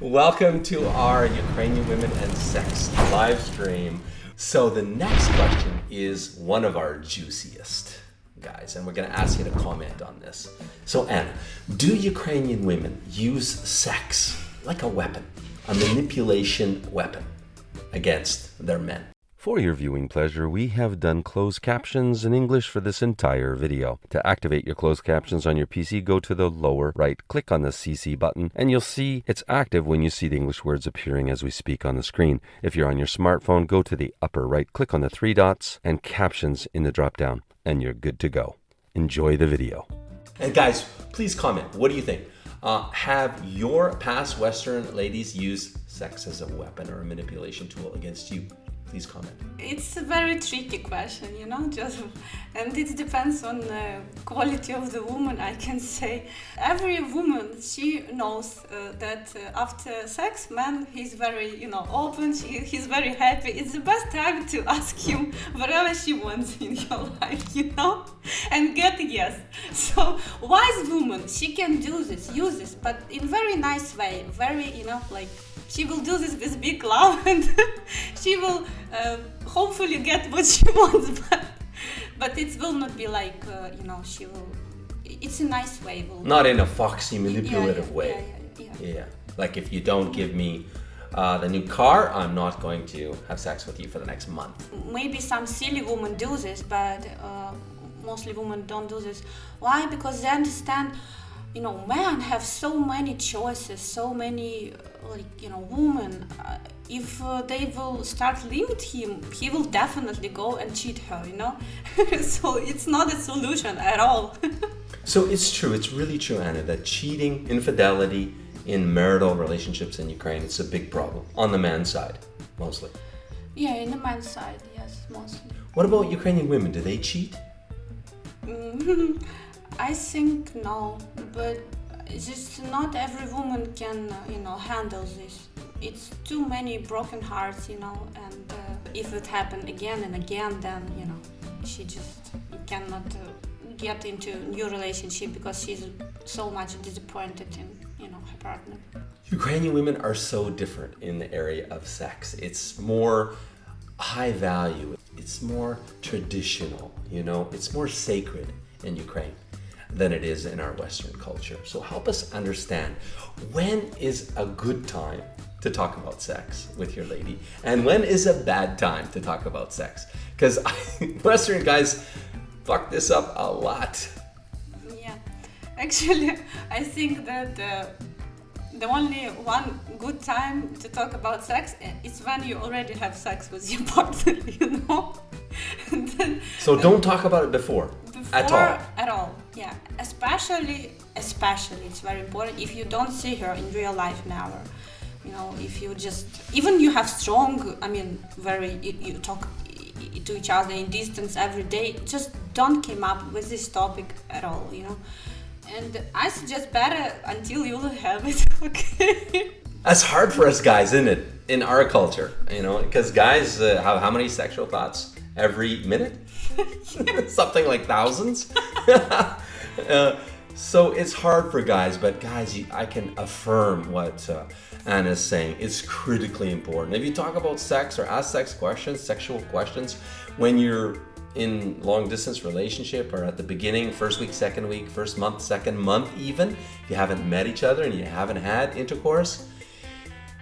Welcome to our Ukrainian Women and Sex live stream. So the next question is one of our juiciest, guys, and we're going to ask you to comment on this. So Anna, do Ukrainian women use sex like a weapon, a manipulation weapon against their men? For your viewing pleasure, we have done closed captions in English for this entire video. To activate your closed captions on your PC, go to the lower right, click on the CC button, and you'll see it's active when you see the English words appearing as we speak on the screen. If you're on your smartphone, go to the upper right, click on the three dots, and captions in the drop down, and you're good to go. Enjoy the video. And guys, please comment. What do you think? Uh, have your past Western ladies used sex as a weapon or a manipulation tool against you? Please comment. It's a very tricky question, you know, just and it depends on the quality of the woman. I can say every woman she knows uh, that uh, after sex, man, he's very you know open. She, he's very happy. It's the best time to ask him whatever she wants in your life, you know, and get yes. So wise woman, she can do this, use this, but in very nice way, very you know like she will do this with big love and she will uh, hopefully get what she wants but but it will not be like uh, you know she will it's a nice way will Not in a foxy, manipulative yeah, way. yeah, yeah, yeah. Yeah. Like if you don't give me uh, the new car, I'm not going to have sex with you for the next month. maybe some silly women do this but uh, mostly women don't do this why because they understand you know men have so many choices so many uh, like you know women uh, if uh, they will start limit him he will definitely go and cheat her you know so it's not a solution at all So it's true, it's really true, Anna, that cheating, infidelity in marital relationships in Ukraine, it's a big problem on the man's side, mostly. yeah in the man's side yes mostly What about Ukrainian women? Do they cheat? Mm, I think no, but just not every woman can, uh, you know, handle this. It's too many broken hearts, you know, and uh, if it happen again and again, then you know, she just cannot uh, get into new relationship because she's so much disappointed in, you know, her partner. Ukrainian women are so different in the area of sex. It's more high value, it's more traditional, you know, it's more sacred in Ukraine than it is in our Western culture. So help us understand when is a good time to talk about sex with your lady and when is a bad time to talk about sex? Because Western guys fuck this up a lot. Yeah, actually, I think that uh, the only one good time to talk about sex uh, is when you already have sex with your partner, you know. Then So don't talk about it before, at all. At all, yeah. Especially, especially, it's very important if you don't see her in real life never. You know, if you just even you have strong, I mean, very you, you talk to each other in distance every day. Just don't come up with this topic at all. You know. And I suggest better until you have it, okay? That's hard for us guys, isn't it? In our culture, you know, because guys uh, have how many sexual thoughts every minute? Something like thousands. Uh, so it's hard for guys, but guys, I can affirm what uh, Anna's saying. It's critically important. If you talk about sex or ask sex questions, sexual questions, when you're in long distance relationship or at the beginning, first week, second week, first month, second month, even if you haven't met each other and you haven't had intercourse,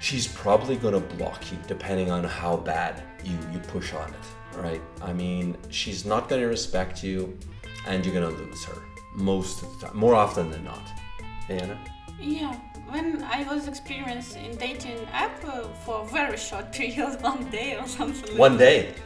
she's probably going to block you depending on how bad you, you push on it, right? I mean, she's not going to respect you and you're going to lose her most of the time, more often than not. Anna? Yeah, when I was experienced in dating app uh, for a very short period, one day or something. like One day.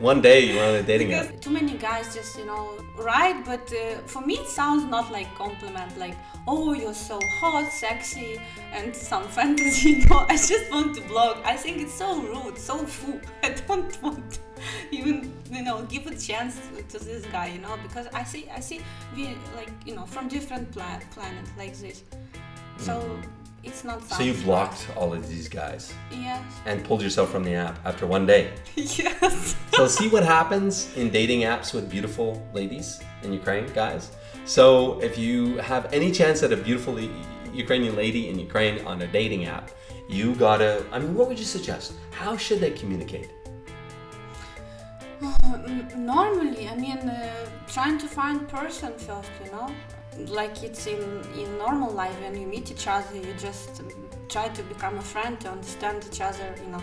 One day you were on a dating Because app. too many guys just, you know, right, but uh, for me it sounds not like compliment, like, oh, you're so hot, sexy, and some fantasy. No, I just want to blog. I think it's so rude, so full. I don't want to even, you know, give a chance to, to this guy, you know, because I see, I see, we like, you know, from different pla- planet like this. So it's not. So you blocked all of these guys Yes. and pulled yourself from the app after one day. yes. So see what happens in dating apps with beautiful ladies in Ukraine, guys. So if you have any chance at a beautiful Ukrainian lady in Ukraine on a dating app, you gotta. I mean, what would you suggest? How should they communicate? Mm, Normally, I mean, uh, trying to find person first, you know, like it's in in normal life when you meet each other, you just try to become a friend to understand each other, you know,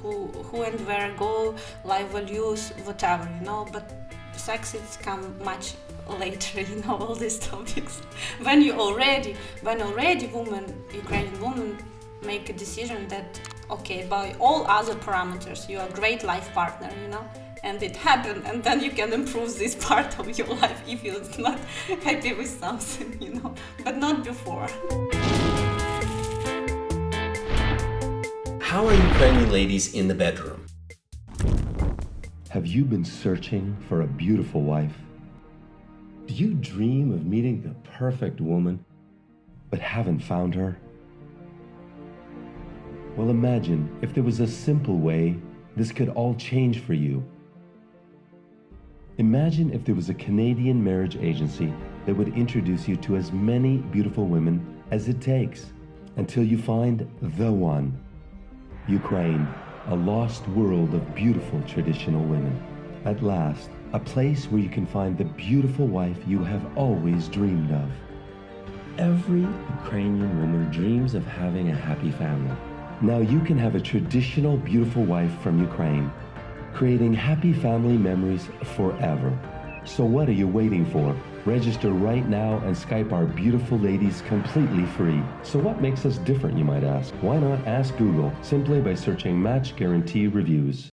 who who and where go, life values, whatever, you know. But sex it's come much later, you know, all these topics. when you already, when already woman, Ukrainian woman, make a decision that okay, by all other parameters, you are a great life partner, you know and it happened and then you can improve this part of your life if you're not happy with something you know but not before How are you Ukrainian ladies in the bedroom? Have you been searching for a beautiful wife? Do you dream of meeting the perfect woman, but haven't found her? Well, imagine if there was a simple way this could all change for you. Imagine if there was a Canadian marriage agency that would introduce you to as many beautiful women as it takes until you find the one. Ukraine, a lost world of beautiful traditional women. At last, a place where you can find the beautiful wife you have always dreamed of. Every Ukrainian woman dreams of having a happy family. Now you can have a traditional beautiful wife from Ukraine, creating happy family memories forever. So what are you waiting for? Register right now and Skype our beautiful ladies completely free. So what makes us different, you might ask? Why not ask Google simply by searching Match Guarantee Reviews?